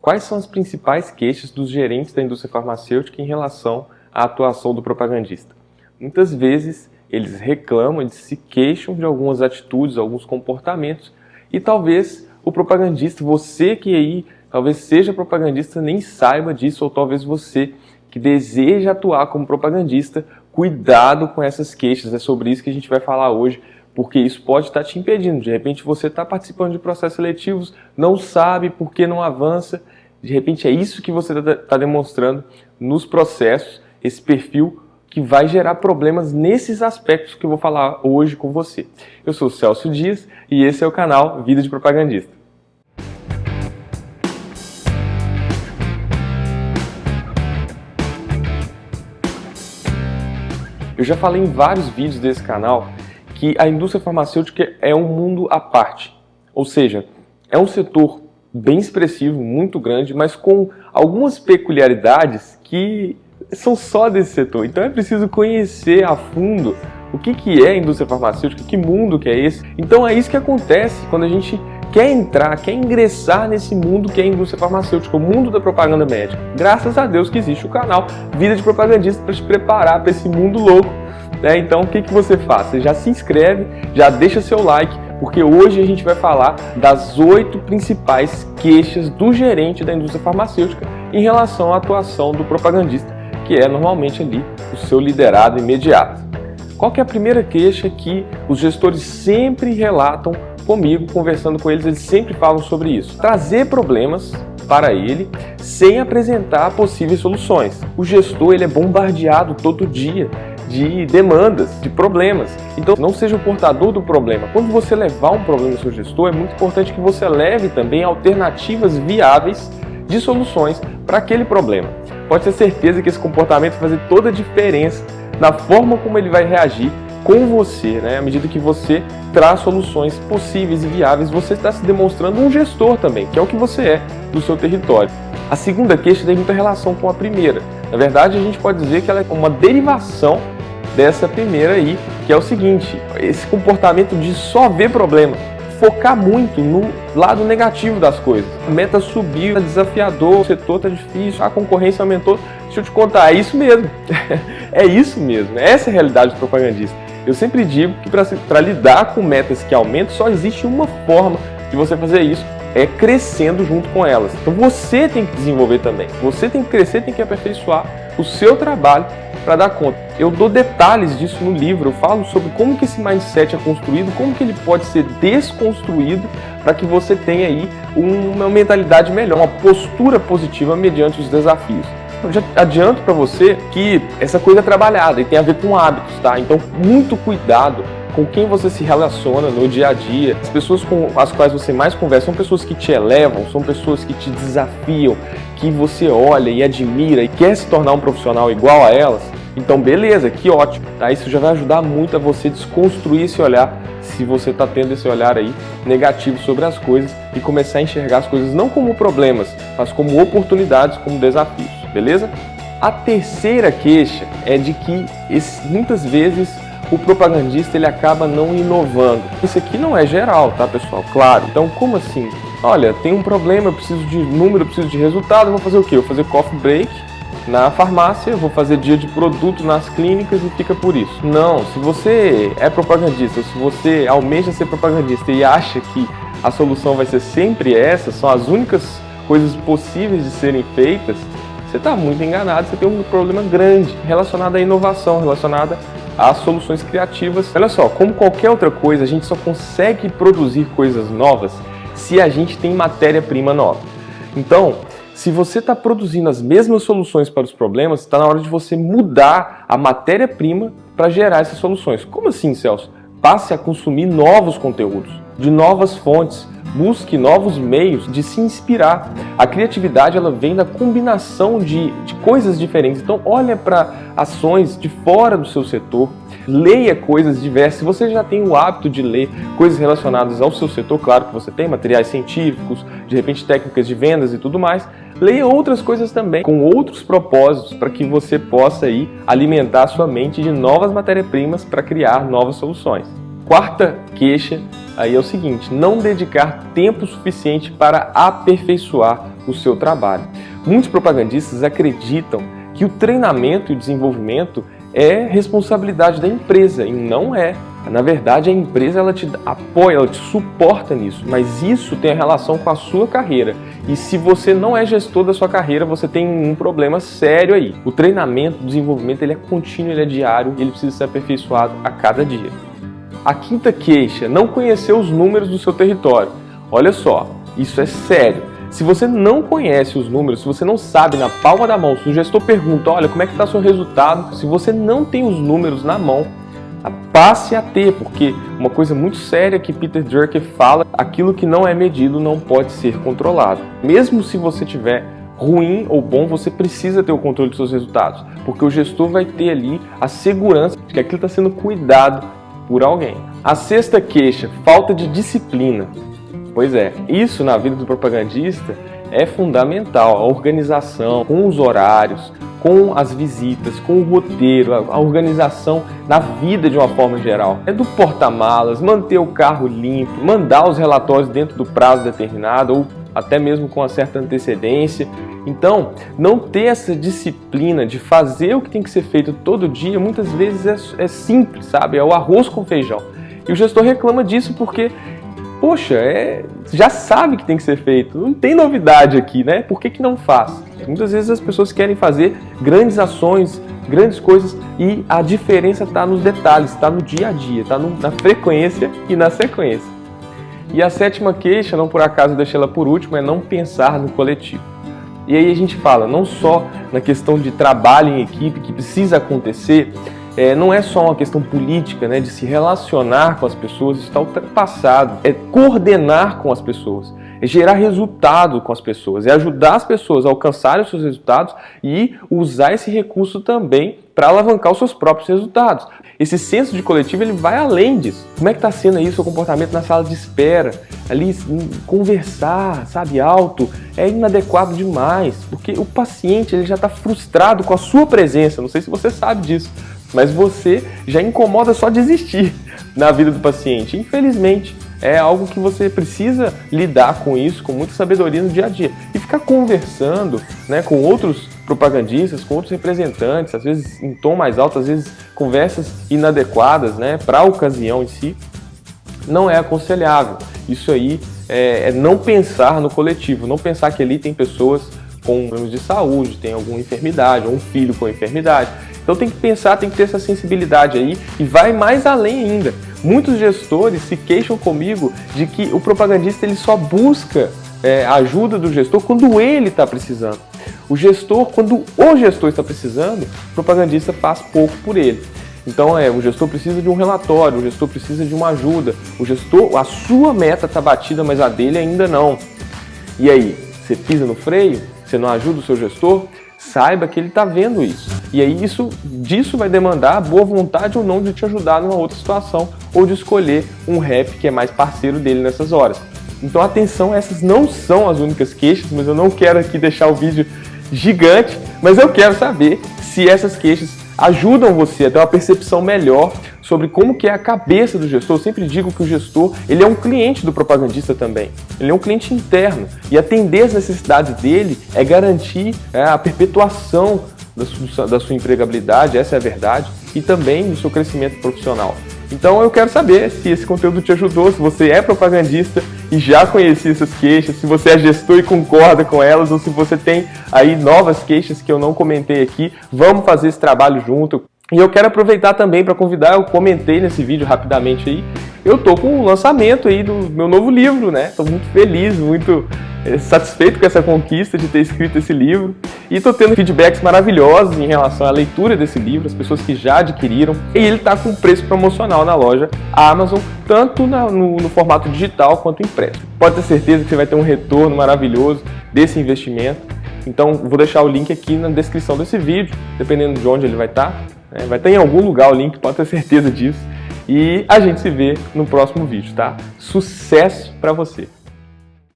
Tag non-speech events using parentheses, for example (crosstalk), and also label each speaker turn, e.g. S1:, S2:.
S1: Quais são as principais queixas dos gerentes da indústria farmacêutica em relação à atuação do propagandista? Muitas vezes eles reclamam, eles se queixam de algumas atitudes, alguns comportamentos e talvez o propagandista, você que aí talvez seja propagandista, nem saiba disso ou talvez você que deseja atuar como propagandista, cuidado com essas queixas, é sobre isso que a gente vai falar hoje porque isso pode estar te impedindo. De repente você está participando de processos seletivos, não sabe por que não avança, de repente é isso que você está tá demonstrando nos processos, esse perfil que vai gerar problemas nesses aspectos que eu vou falar hoje com você. Eu sou o Celso Dias e esse é o canal Vida de Propagandista. Eu já falei em vários vídeos desse canal que a indústria farmacêutica é um mundo à parte. Ou seja, é um setor bem expressivo, muito grande, mas com algumas peculiaridades que são só desse setor. Então é preciso conhecer a fundo o que, que é a indústria farmacêutica, que mundo que é esse. Então é isso que acontece quando a gente quer entrar, quer ingressar nesse mundo que é a indústria farmacêutica, o mundo da propaganda médica. Graças a Deus que existe o canal Vida de Propagandista para te preparar para esse mundo louco né? Então o que, que você faz? Você já se inscreve, já deixa seu like, porque hoje a gente vai falar das oito principais queixas do gerente da indústria farmacêutica em relação à atuação do propagandista, que é normalmente ali o seu liderado imediato. Qual que é a primeira queixa que os gestores sempre relatam comigo, conversando com eles, eles sempre falam sobre isso. Trazer problemas para ele sem apresentar possíveis soluções. O gestor ele é bombardeado todo dia de demandas, de problemas. Então não seja o portador do problema. Quando você levar um problema ao seu gestor, é muito importante que você leve também alternativas viáveis de soluções para aquele problema. Pode ter certeza que esse comportamento vai fazer toda a diferença na forma como ele vai reagir com você, né? À medida que você traz soluções possíveis e viáveis, você está se demonstrando um gestor também, que é o que você é do seu território. A segunda queixa tem muita relação com a primeira. Na verdade, a gente pode dizer que ela é uma derivação dessa primeira aí, que é o seguinte, esse comportamento de só ver problema, focar muito no lado negativo das coisas. A meta subiu, é desafiador, o setor está difícil, a concorrência aumentou. Deixa eu te contar, é isso mesmo. (laughs) é isso mesmo, essa é a realidade do propagandista. Eu sempre digo que para lidar com metas que aumentam, só existe uma forma de você fazer isso, é crescendo junto com elas. Então você tem que desenvolver também. Você tem que crescer, tem que aperfeiçoar o seu trabalho para dar conta. Eu dou detalhes disso no livro, eu falo sobre como que esse mindset é construído, como que ele pode ser desconstruído para que você tenha aí uma mentalidade melhor, uma postura positiva mediante os desafios. Eu já adianto para você que essa coisa é trabalhada e tem a ver com hábitos, tá? Então, muito cuidado com quem você se relaciona no dia a dia. As pessoas com as quais você mais conversa são pessoas que te elevam, são pessoas que te desafiam, que você olha e admira e quer se tornar um profissional igual a elas. Então, beleza, que ótimo. Tá? Isso já vai ajudar muito a você desconstruir esse olhar, se você está tendo esse olhar aí negativo sobre as coisas e começar a enxergar as coisas não como problemas, mas como oportunidades, como desafios, beleza? A terceira queixa é de que muitas vezes o propagandista ele acaba não inovando. Isso aqui não é geral, tá pessoal? Claro. Então como assim? Olha, tem um problema, eu preciso de número, eu preciso de resultado, eu vou fazer o quê? Eu vou fazer coffee break na farmácia, vou fazer dia de produto nas clínicas e fica por isso. Não, se você é propagandista, se você almeja ser propagandista e acha que a solução vai ser sempre essa, são as únicas coisas possíveis de serem feitas, você está muito enganado, você tem um problema grande relacionado à inovação, relacionada às soluções criativas. Olha só, como qualquer outra coisa, a gente só consegue produzir coisas novas se a gente tem matéria-prima nova. Então, se você está produzindo as mesmas soluções para os problemas, está na hora de você mudar a matéria-prima para gerar essas soluções. Como assim, Celso? Passe a consumir novos conteúdos, de novas fontes, busque novos meios de se inspirar. A criatividade ela vem da combinação de, de coisas diferentes. Então olha para ações de fora do seu setor, leia coisas diversas. Se você já tem o hábito de ler coisas relacionadas ao seu setor, claro que você tem materiais científicos, de repente técnicas de vendas e tudo mais, leia outras coisas também, com outros propósitos, para que você possa aí alimentar sua mente de novas matérias-primas para criar novas soluções. Quarta queixa aí é o seguinte, não dedicar tempo suficiente para aperfeiçoar o seu trabalho. Muitos propagandistas acreditam que o treinamento e o desenvolvimento é responsabilidade da empresa e não é. Na verdade, a empresa ela te apoia, ela te suporta nisso, mas isso tem relação com a sua carreira. E se você não é gestor da sua carreira, você tem um problema sério aí. O treinamento, o desenvolvimento, ele é contínuo, ele é diário e ele precisa ser aperfeiçoado a cada dia. A quinta queixa, não conhecer os números do seu território. Olha só, isso é sério. Se você não conhece os números, se você não sabe na palma da mão, se o gestor pergunta, olha, como é que está seu resultado, se você não tem os números na mão, passe a ter, porque uma coisa muito séria que Peter Drucker fala, aquilo que não é medido não pode ser controlado. Mesmo se você tiver ruim ou bom, você precisa ter o controle dos seus resultados, porque o gestor vai ter ali a segurança de que aquilo está sendo cuidado por alguém. A sexta queixa, falta de disciplina. Pois é, isso na vida do propagandista é fundamental, a organização com os horários, com as visitas, com o roteiro, a organização na vida de uma forma geral. É do porta-malas, manter o carro limpo, mandar os relatórios dentro do prazo determinado ou até mesmo com uma certa antecedência. Então, não ter essa disciplina de fazer o que tem que ser feito todo dia, muitas vezes é, é simples, sabe? É o arroz com feijão. E o gestor reclama disso porque poxa, é, já sabe que tem que ser feito, não tem novidade aqui, né? Por que, que não faz? Muitas vezes as pessoas querem fazer grandes ações, grandes coisas e a diferença está nos detalhes, está no dia a dia, está na frequência e na sequência. E a sétima queixa, não por acaso deixei ela por último, é não pensar no coletivo. E aí a gente fala não só na questão de trabalho em equipe que precisa acontecer, é, não é só uma questão política, né, de se relacionar com as pessoas, isso está ultrapassado. É coordenar com as pessoas, é gerar resultado com as pessoas, é ajudar as pessoas a alcançarem os seus resultados e usar esse recurso também para alavancar os seus próprios resultados. Esse senso de coletivo ele vai além disso. Como é que está sendo aí o seu comportamento na sala de espera? Ali, conversar, sabe, alto, é inadequado demais, porque o paciente ele já está frustrado com a sua presença, não sei se você sabe disso, mas você já incomoda só desistir (laughs) na vida do paciente. Infelizmente, é algo que você precisa lidar com isso com muita sabedoria no dia a dia. E ficar conversando né, com outros propagandistas, com outros representantes, às vezes em tom mais alto, às vezes conversas inadequadas né, para a ocasião em si, não é aconselhável. Isso aí é, é não pensar no coletivo, não pensar que ali tem pessoas com problemas de saúde, tem alguma enfermidade, ou um filho com enfermidade. Então tem que pensar, tem que ter essa sensibilidade aí e vai mais além ainda. Muitos gestores se queixam comigo de que o propagandista ele só busca é, ajuda do gestor quando ele está precisando. O gestor, quando o gestor está precisando, o propagandista faz pouco por ele. Então é, o gestor precisa de um relatório, o gestor precisa de uma ajuda, o gestor, a sua meta está batida, mas a dele ainda não. E aí, você pisa no freio? Você não ajuda o seu gestor? Saiba que ele está vendo isso. E aí isso, disso vai demandar boa vontade ou não de te ajudar numa outra situação ou de escolher um rap que é mais parceiro dele nessas horas. Então atenção, essas não são as únicas queixas, mas eu não quero aqui deixar o vídeo gigante, mas eu quero saber se essas queixas ajudam você a ter uma percepção melhor sobre como que é a cabeça do gestor. Eu sempre digo que o gestor ele é um cliente do propagandista também. Ele é um cliente interno e atender as necessidades dele é garantir é, a perpetuação da sua, da sua empregabilidade, essa é a verdade, e também do seu crescimento profissional. Então eu quero saber se esse conteúdo te ajudou, se você é propagandista e já conhecia essas queixas, se você é gestor e concorda com elas, ou se você tem aí novas queixas que eu não comentei aqui, vamos fazer esse trabalho junto. E eu quero aproveitar também para convidar, eu comentei nesse vídeo rapidamente aí, eu tô com o lançamento aí do meu novo livro, né? Tô muito feliz, muito é, satisfeito com essa conquista de ter escrito esse livro e estou tendo feedbacks maravilhosos em relação à leitura desse livro, as pessoas que já adquiriram e ele está com preço promocional na loja Amazon, tanto na, no, no formato digital quanto impresso. Pode ter certeza que você vai ter um retorno maravilhoso desse investimento, então vou deixar o link aqui na descrição desse vídeo, dependendo de onde ele vai estar, tá, né? vai estar em algum lugar o link, pode ter certeza disso. E a gente se vê no próximo vídeo, tá? Sucesso para você!